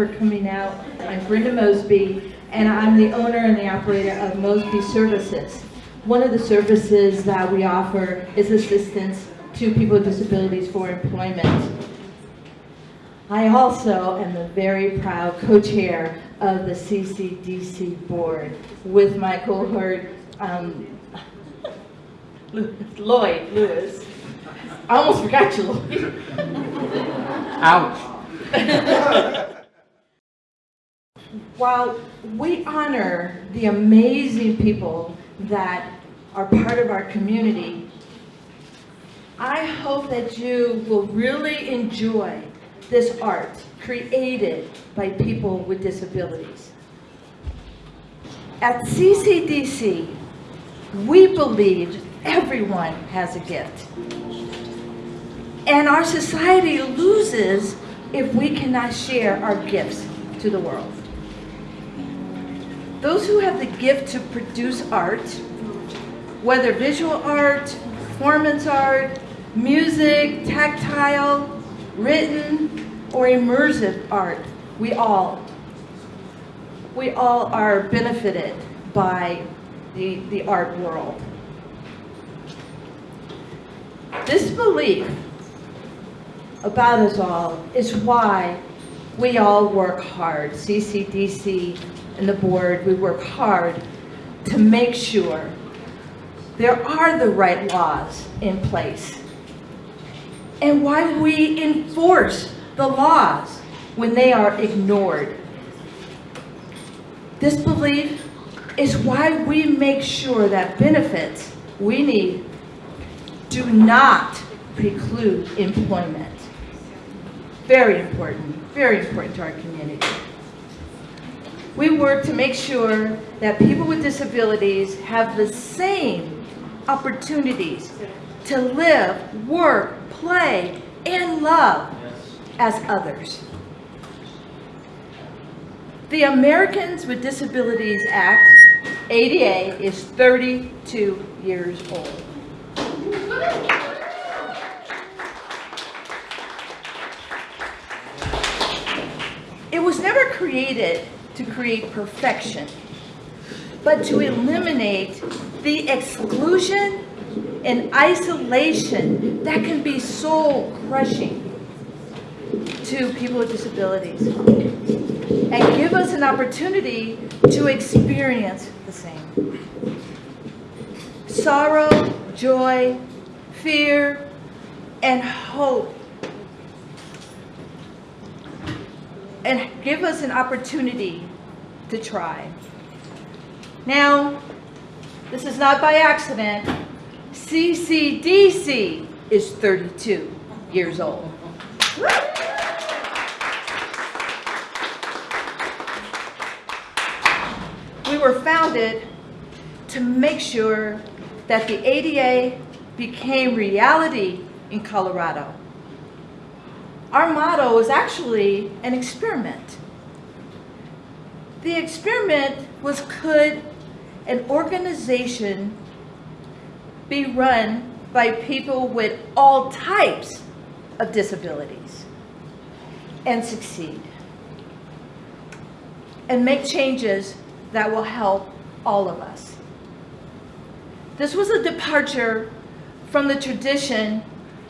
Thank you all for, for coming out. I'm Brenda Mosby, and I'm the owner and the operator of Mosby Services. One of the services that we offer is assistance to people with disabilities for employment. I also am the very proud co-chair of the CCDC board with my cohort, um, Lloyd Lewis. I almost forgot you, Lloyd. Ouch. While we honor the amazing people that are part of our community, I hope that you will really enjoy this art created by people with disabilities. At CCDC, we believe everyone has a gift. And our society loses if we cannot share our gifts to the world. Those who have the gift to produce art, whether visual art, performance art, music, tactile, written, or immersive art, we all, we all are benefited by the, the art world. This belief about us all is why we all work hard. CCDC and the board, we work hard to make sure there are the right laws in place. And why we enforce the laws when they are ignored. This belief is why we make sure that benefits we need do not preclude employment. Very important, very important to our community. We work to make sure that people with disabilities have the same opportunities to live, work, play, and love as others. The Americans with Disabilities Act, ADA, is 32 years old. It was never created to create perfection, but to eliminate the exclusion and isolation that can be soul crushing to people with disabilities and give us an opportunity to experience the same. Sorrow, joy, fear, and hope. And give us an opportunity to try. Now, this is not by accident. CCDC is 32 years old. We were founded to make sure that the ADA became reality in Colorado. Our motto is actually an experiment. The experiment was could an organization be run by people with all types of disabilities and succeed and make changes that will help all of us. This was a departure from the tradition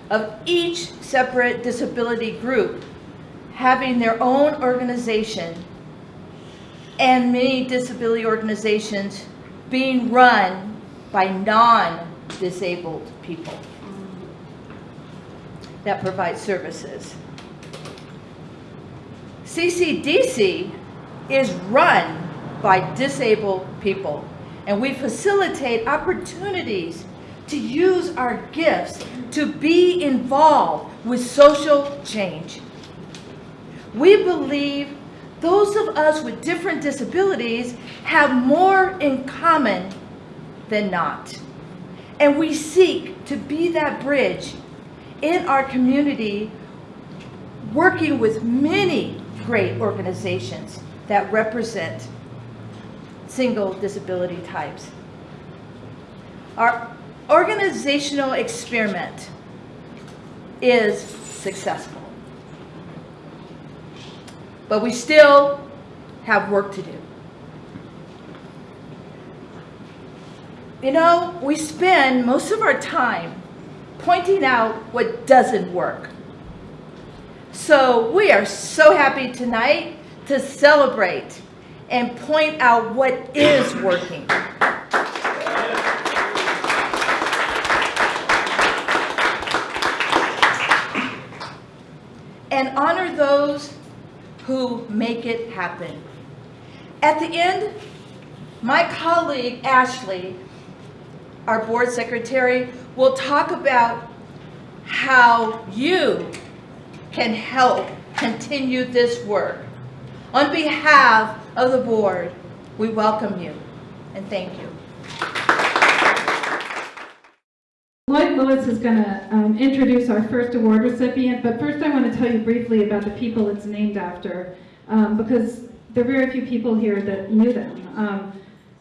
of each separate disability group having their own organization and many disability organizations being run by non-disabled people that provide services. CCDC is run by disabled people and we facilitate opportunities to use our gifts to be involved with social change. We believe those of us with different disabilities have more in common than not. And we seek to be that bridge in our community, working with many great organizations that represent single disability types. Our organizational experiment is successful. But we still have work to do. You know, we spend most of our time pointing out what doesn't work. So we are so happy tonight to celebrate and point out what is working. And honor those who make it happen. At the end, my colleague Ashley, our board secretary, will talk about how you can help continue this work. On behalf of the board, we welcome you and thank you. Lloyd Lewis is going to um, introduce our first award recipient, but first I want to tell you briefly about the people it's named after, um, because there are very few people here that knew them. Um,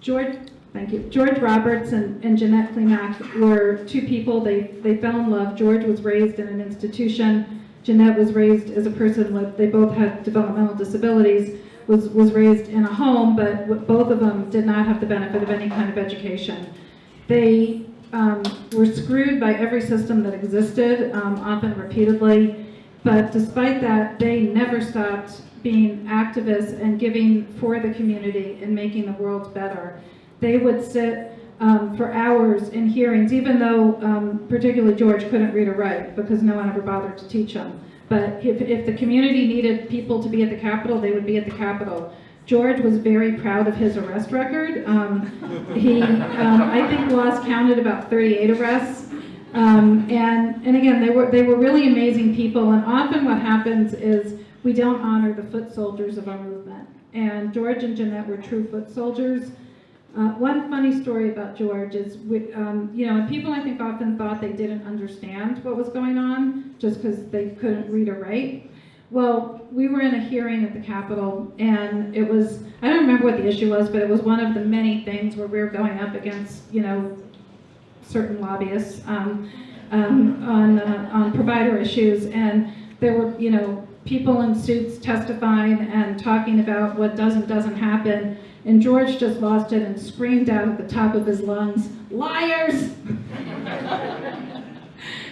George, thank you. George Roberts and, and Jeanette Klimak were two people. They they fell in love. George was raised in an institution. Jeanette was raised as a person with. They both had developmental disabilities. Was was raised in a home, but both of them did not have the benefit of any kind of education. They um, were screwed by every system that existed, um, often repeatedly. But despite that, they never stopped being activists and giving for the community and making the world better. They would sit um, for hours in hearings, even though um, particularly George couldn't read or write because no one ever bothered to teach him. But if, if the community needed people to be at the Capitol, they would be at the Capitol. George was very proud of his arrest record. Um, he, um, I think, lost counted about 38 arrests. Um, and, and again, they were, they were really amazing people. And often what happens is we don't honor the foot soldiers of our movement. And George and Jeanette were true foot soldiers. Uh, one funny story about George is, we, um, you know, and people I think often thought they didn't understand what was going on just because they couldn't read or write. Well, we were in a hearing at the Capitol, and it was, I don't remember what the issue was, but it was one of the many things where we were going up against, you know, certain lobbyists um, um, on, uh, on provider issues, and there were, you know, people in suits testifying and talking about what does and doesn't happen, and George just lost it and screamed out at the top of his lungs, liars!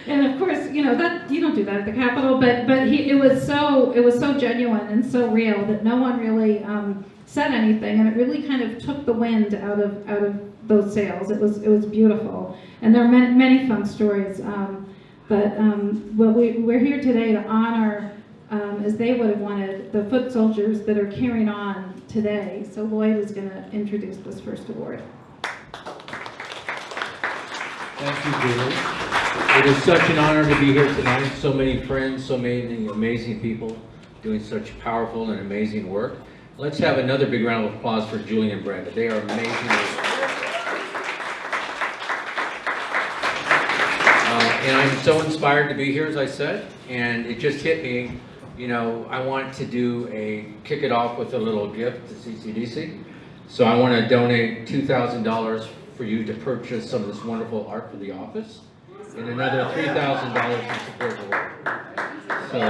and of course, you know that you don't do that at the Capitol, but but he, it was so it was so genuine and so real that no one really um, said anything, and it really kind of took the wind out of out of those sails. It was it was beautiful, and there are many, many fun stories. Um, but um, well, we, we're here today to honor, um, as they would have wanted, the foot soldiers that are carrying on today. So Lloyd is going to introduce this first award. Thank you, Julie. It is such an honor to be here tonight. So many friends, so many amazing people doing such powerful and amazing work. Let's have another big round of applause for Julie and Brenda. They are amazing. Uh, and I'm so inspired to be here, as I said, and it just hit me, you know, I want to do a, kick it off with a little gift to CCDC. So I want to donate $2,000 for you to purchase some of this wonderful art for the office, and another $3,000 to support the work. So,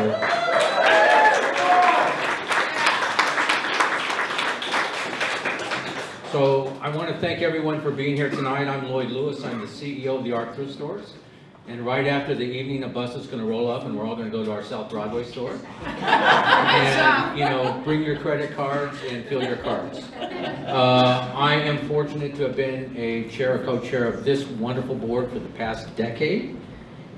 so I want to thank everyone for being here tonight. I'm Lloyd Lewis. I'm the CEO of the ARC Thrift Stores. And right after the evening, a bus is going to roll up and we're all going to go to our South Broadway store. And, you know, bring your credit cards and fill your cards. Uh, I am fortunate to have been a chair, or co-chair of this wonderful board for the past decade.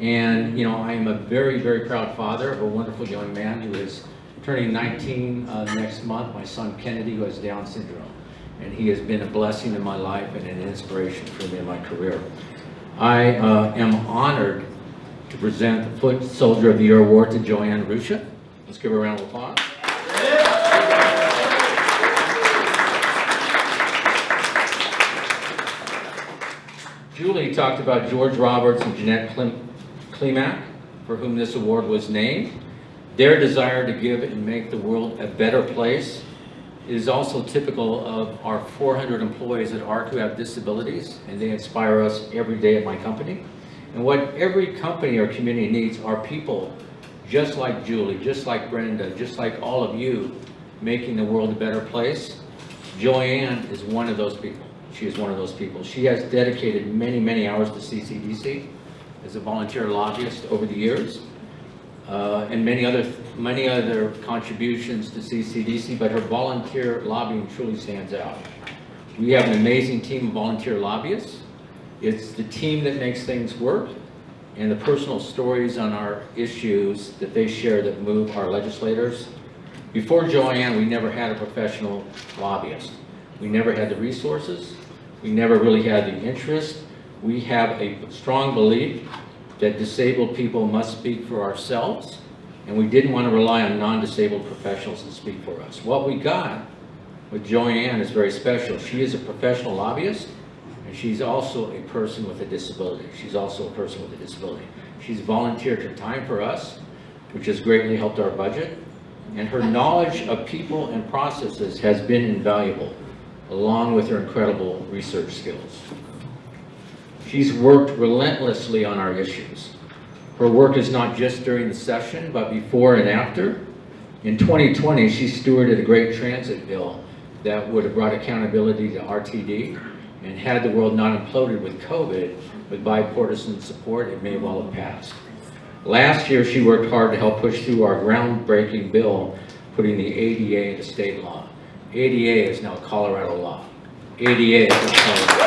And, you know, I am a very, very proud father of a wonderful young man who is turning 19 uh, next month, my son Kennedy, who has Down syndrome. And he has been a blessing in my life and an inspiration for me in my career. I uh, am honored to present the Foot Soldier of the Year Award to Joanne Rusha. Let's give her a round of applause. Julie talked about George Roberts and Jeanette Klim- Klimak, for whom this award was named. Their desire to give and make the world a better place is also typical of our 400 employees at ARC who have disabilities, and they inspire us every day at my company. And what every company or community needs are people just like Julie, just like Brenda, just like all of you, making the world a better place. Joanne is one of those people. She is one of those people. She has dedicated many, many hours to CCDC as a volunteer lobbyist over the years. Uh, and many other, many other contributions to CCDC, but her volunteer lobbying truly stands out. We have an amazing team of volunteer lobbyists. It's the team that makes things work and the personal stories on our issues that they share that move our legislators. Before Joanne, we never had a professional lobbyist. We never had the resources. We never really had the interest. We have a strong belief that disabled people must speak for ourselves, and we didn't want to rely on non-disabled professionals to speak for us. What we got with Joanne is very special. She is a professional lobbyist, and she's also a person with a disability. She's also a person with a disability. She's volunteered her time for us, which has greatly helped our budget, and her knowledge of people and processes has been invaluable, along with her incredible research skills. She's worked relentlessly on our issues. Her work is not just during the session, but before and after. In 2020, she stewarded a great transit bill that would have brought accountability to RTD, and had the world not imploded with COVID, with bipartisan support, it may well have passed. Last year, she worked hard to help push through our groundbreaking bill, putting the ADA into state law. ADA is now Colorado law. ADA is now Colorado.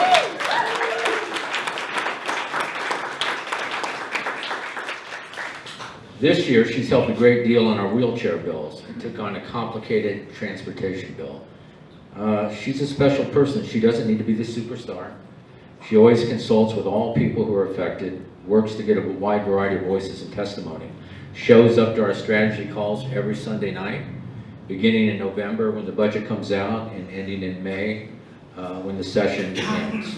This year, she's helped a great deal on our wheelchair bills and took on a complicated transportation bill. Uh, she's a special person. She doesn't need to be the superstar. She always consults with all people who are affected, works to get a wide variety of voices and testimony, shows up to our strategy calls every Sunday night, beginning in November when the budget comes out and ending in May uh, when the session ends.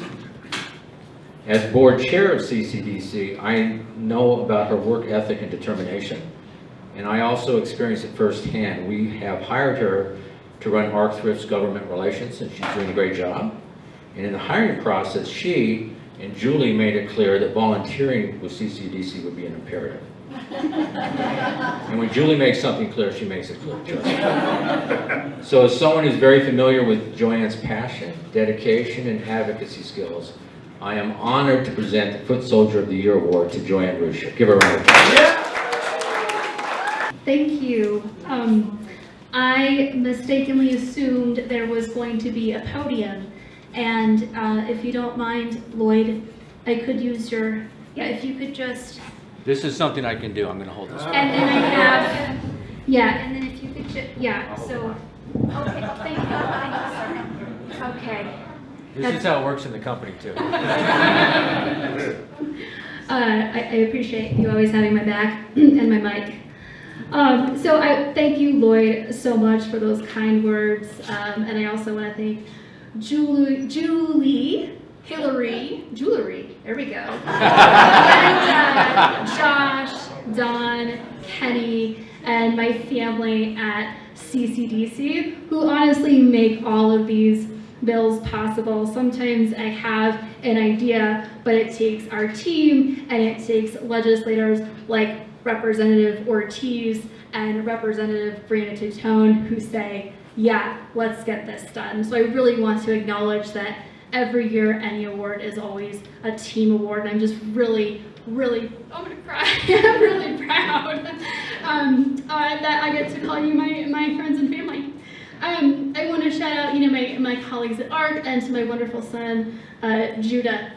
As board chair of CCDC, I know about her work ethic and determination, and I also experienced it firsthand. We have hired her to run ARC Thrift's government relations, and she's doing a great job. And in the hiring process, she and Julie made it clear that volunteering with CCDC would be an imperative. And when Julie makes something clear, she makes it clear. So as someone who's very familiar with Joanne's passion, dedication, and advocacy skills, I am honored to present the Foot Soldier of the Year Award to Joanne Ruscha. Give her a round of applause. Yeah. Thank you. Um, I mistakenly assumed there was going to be a podium. And uh, if you don't mind, Lloyd, I could use your, yeah, if you could just, This is something I can do. I'm going to hold this. and then I have, yeah, and then if you could just, yeah, so, okay, thank you, thank you, sir. Okay. This is how it works in the company, too. Uh, I, I appreciate you always having my back and my mic. Um, so I thank you, Lloyd, so much for those kind words. Um, and I also want to thank Julie, Julie, Hillary, Jewelry, there we go. and uh, Josh, Don, Kenny, and my family at CCDC, who honestly make all of these bills possible. Sometimes I have an idea, but it takes our team and it takes legislators like Representative Ortiz and Representative Brianna Titone who say, yeah, let's get this done. So I really want to acknowledge that every year any award is always a team award. And I'm just really, really, I'm gonna cry. I'm really proud um, uh, that I get to call you my, my friends and family. Um, I want to shout out, you know, my, my colleagues at ARC and to my wonderful son, uh, Judah.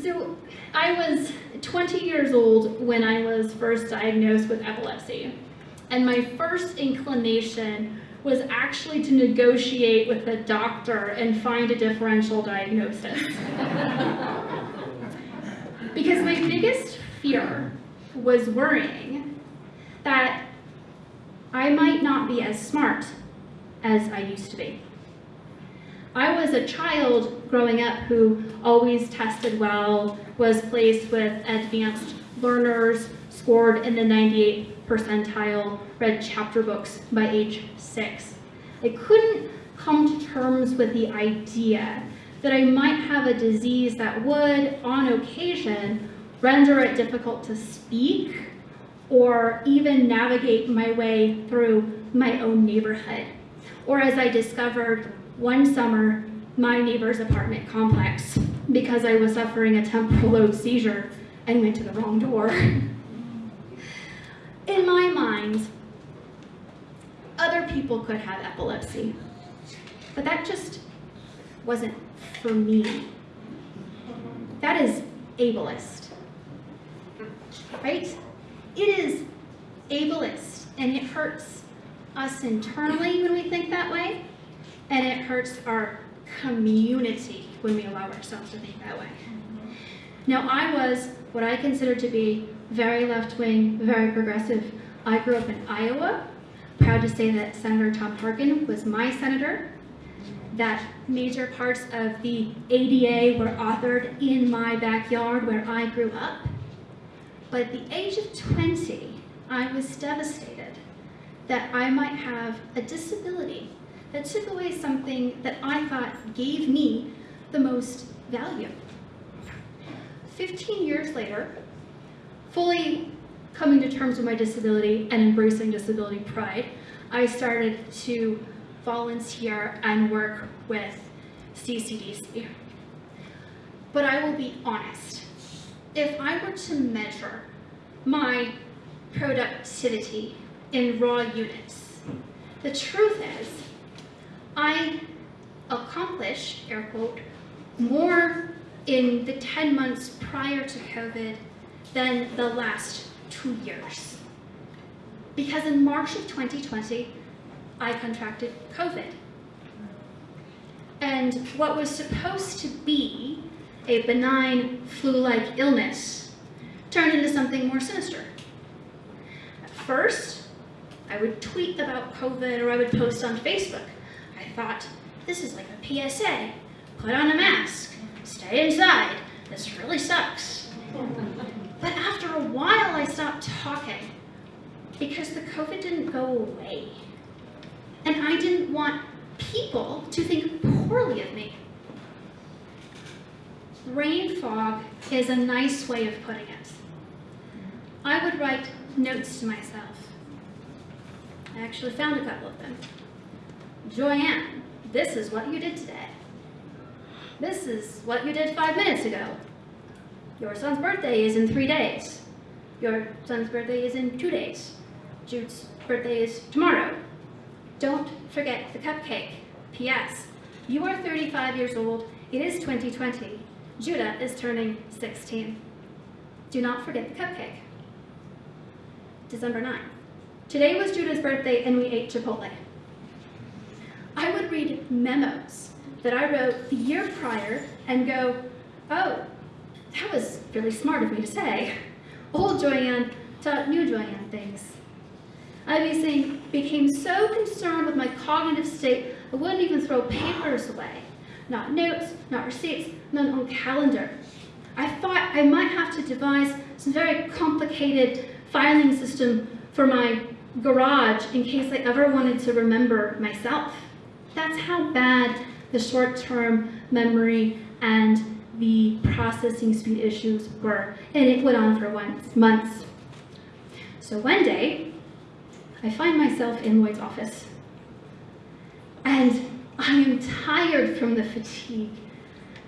So I was 20 years old when I was first diagnosed with epilepsy. And my first inclination was actually to negotiate with a doctor and find a differential diagnosis. because my biggest fear was worrying that I might not be as smart as I used to be. I was a child growing up who always tested well, was placed with advanced learners, scored in the 98 percentile, read chapter books by age six. I couldn't come to terms with the idea that I might have a disease that would, on occasion, render it difficult to speak or even navigate my way through my own neighborhood. Or as I discovered one summer, my neighbor's apartment complex because I was suffering a temporal lobe seizure and went to the wrong door. In my mind, other people could have epilepsy, but that just wasn't for me. That is ableist, right? It is ableist, and it hurts us internally when we think that way, and it hurts our community when we allow ourselves to think that way. Now, I was what I consider to be very left-wing, very progressive. I grew up in Iowa, proud to say that Senator Tom Harkin was my senator, that major parts of the ADA were authored in my backyard where I grew up. But at the age of 20, I was devastated that I might have a disability that took away something that I thought gave me the most value. 15 years later, fully coming to terms with my disability and embracing disability pride, I started to volunteer and work with CCDC. But I will be honest, if I were to measure my productivity in raw units, the truth is, I accomplished, air quote, more in the 10 months prior to COVID than the last two years. Because in March of 2020, I contracted COVID. And what was supposed to be a benign flu-like illness turned into something more sinister. At first, I would tweet about COVID or I would post on Facebook. I thought, this is like a PSA. Put on a mask. Stay inside. This really sucks. But after a while, I stopped talking because the COVID didn't go away. And I didn't want people to think poorly of me. Rain fog is a nice way of putting it. I would write notes to myself. I actually found a couple of them. Joanne, this is what you did today. This is what you did five minutes ago. Your son's birthday is in three days. Your son's birthday is in two days. Jude's birthday is tomorrow. Don't forget the cupcake. P.S. You are 35 years old. It is 2020. Judah is turning 16. Do not forget the cupcake. December 9th. Today was Judah's birthday and we ate Chipotle. I would read memos that I wrote the year prior and go, oh, that was really smart of me to say. Old Joanne taught new Joanne things. I became so concerned with my cognitive state, I wouldn't even throw papers away. Not notes, not receipts, not on calendar. I thought I might have to devise some very complicated filing system for my garage in case I ever wanted to remember myself. That's how bad the short-term memory and the processing speed issues were, and it went on for months. So one day, I find myself in Lloyd's office, and I am tired from the fatigue.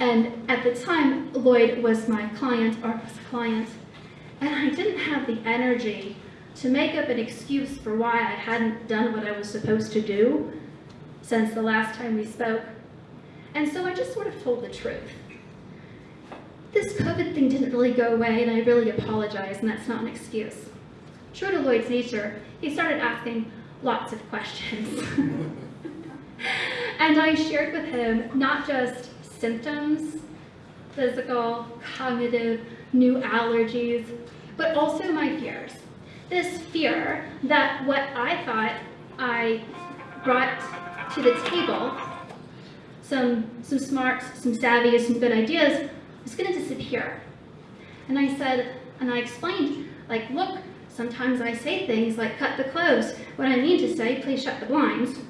And at the time, Lloyd was my client, or was client, and I didn't have the energy to make up an excuse for why I hadn't done what I was supposed to do since the last time we spoke. And so I just sort of told the truth. This COVID thing didn't really go away, and I really apologize, and that's not an excuse. True to Lloyd's nature, he started asking lots of questions. and I shared with him not just symptoms, physical, cognitive, new allergies, but also my fears. This fear that what I thought I brought to the table, some, some smarts, some savvy, some good ideas, was gonna disappear. And I said, and I explained, like, look, sometimes I say things like cut the clothes. What I mean to say, please shut the blinds.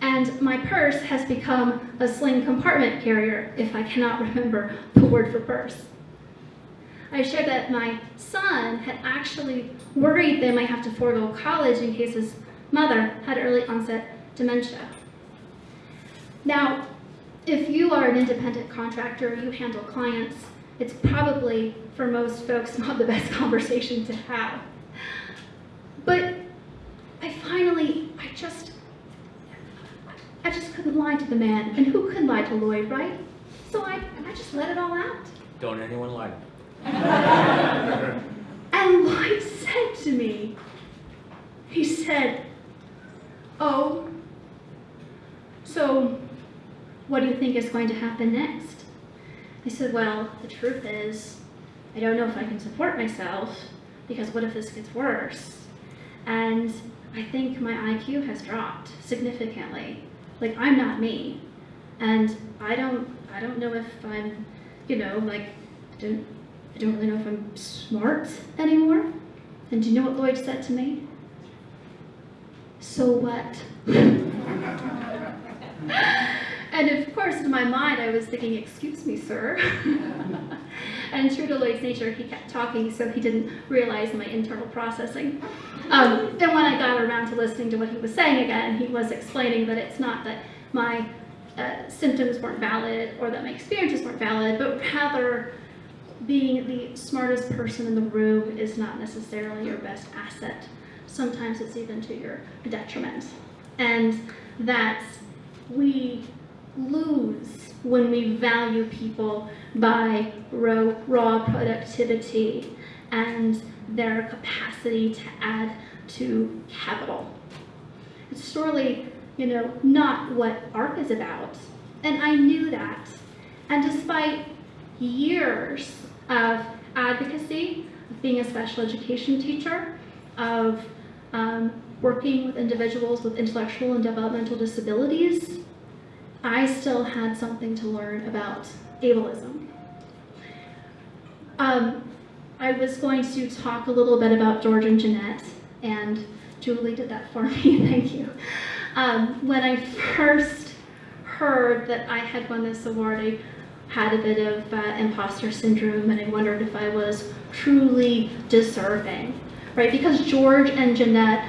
And my purse has become a sling compartment carrier, if I cannot remember the word for purse. I shared that my son had actually worried they might have to forego college in case his mother had early onset dementia. Now, if you are an independent contractor, you handle clients, it's probably, for most folks, not the best conversation to have. But I finally, I just, I just couldn't lie to the man, and who could lie to Lloyd, right? So I, I just let it all out. Don't anyone lie. And Lloyd said to me, he said, Oh, so what do you think is going to happen next? I said, Well, the truth is, I don't know if I can support myself because what if this gets worse? And I think my IQ has dropped significantly. Like I'm not me. And I don't I don't know if I'm, you know, like don't I don't really know if I'm smart anymore. And do you know what Lloyd said to me? So what? and of course, in my mind, I was thinking, excuse me, sir. and true to Lloyd's nature, he kept talking, so he didn't realize my internal processing. Um, and when I got around to listening to what he was saying again, he was explaining that it's not that my uh, symptoms weren't valid or that my experiences weren't valid, but rather being the smartest person in the room is not necessarily your best asset. Sometimes it's even to your detriment. And that we lose when we value people by raw, productivity and their capacity to add to capital. It's surely, you know, not what ARC is about. And I knew that. And despite years of advocacy, of being a special education teacher, of um, working with individuals with intellectual and developmental disabilities, I still had something to learn about ableism. Um, I was going to talk a little bit about George and Jeanette, and Julie did that for me, thank you. Um, when I first heard that I had won this award, I had a bit of uh, imposter syndrome and I wondered if I was truly deserving, right? Because George and Jeanette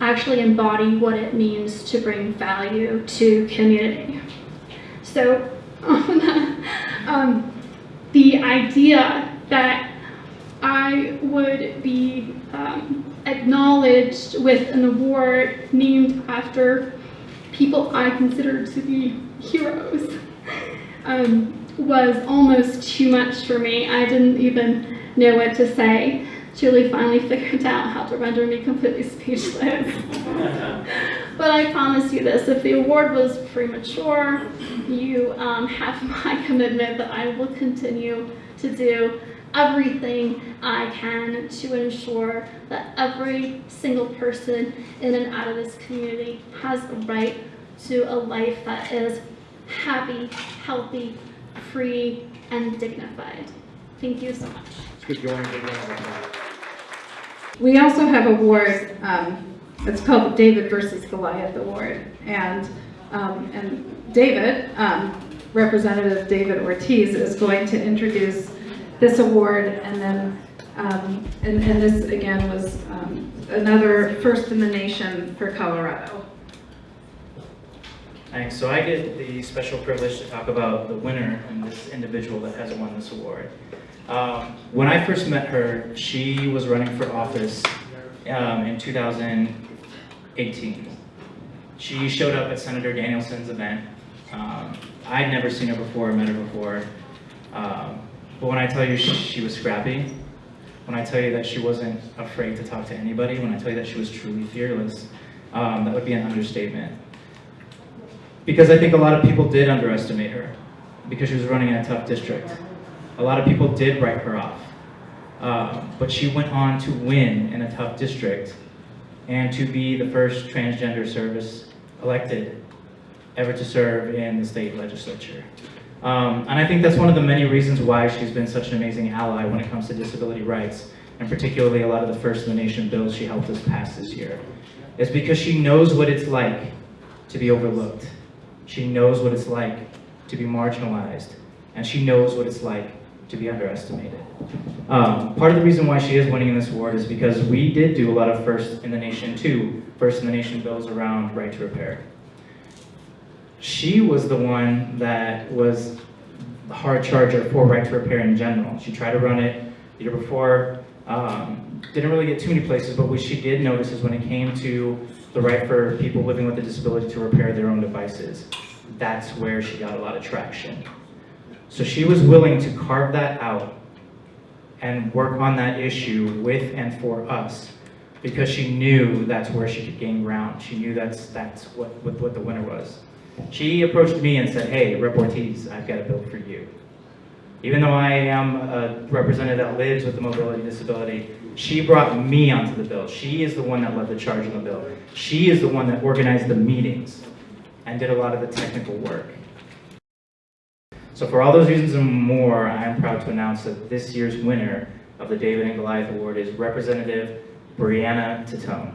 actually embody what it means to bring value to community. So um, the idea that I would be um, acknowledged with an award named after people I considered to be heroes um, was almost too much for me. I didn't even know what to say. Julie finally figured out how to render me completely speechless. but I promise you this, if the award was premature, you um, have my commitment that I will continue to do everything I can to ensure that every single person in and out of this community has a right to a life that is happy, healthy, free, and dignified. Thank you so much. Good going, good going. We also have a award, um, it's called the David versus Goliath Award. And, um, and David, um, Representative David Ortiz is going to introduce this award and then, um, and, and this again was, um, another first in the nation for Colorado. Thanks. So I get the special privilege to talk about the winner and this individual that has won this award. Um, when I first met her, she was running for office um, in 2018. She showed up at Senator Danielson's event. Um, I'd never seen her before, met her before. Um, but when I tell you she, she was scrappy, when I tell you that she wasn't afraid to talk to anybody, when I tell you that she was truly fearless, um, that would be an understatement. Because I think a lot of people did underestimate her because she was running in a tough district. A lot of people did write her off. Um, but she went on to win in a tough district and to be the first transgender service elected ever to serve in the state legislature. Um, and I think that's one of the many reasons why she's been such an amazing ally when it comes to disability rights, and particularly a lot of the First in the Nation bills she helped us pass this year. It's because she knows what it's like to be overlooked. She knows what it's like to be marginalized, and she knows what it's like to be underestimated. Um, part of the reason why she is winning in this award is because we did do a lot of first in the nation too, first in the nation bills around right to repair. She was the one that was the hard charger for right to repair in general. She tried to run it the year before, um, didn't really get too many places, but what she did notice is when it came to the right for people living with a disability to repair their own devices, that's where she got a lot of traction. So she was willing to carve that out and work on that issue with and for us because she knew that's where she could gain ground. She knew that's, that's what, what, what the winner was. She approached me and said, hey, Rep Ortiz, I've got a bill for you. Even though I am a representative that lives with a mobility disability, she brought me onto the bill. She is the one that led the charge on the bill. She is the one that organized the meetings and did a lot of the technical work. So for all those reasons and more, I am proud to announce that this year's winner of the David and Goliath Award is Representative Brianna Titone.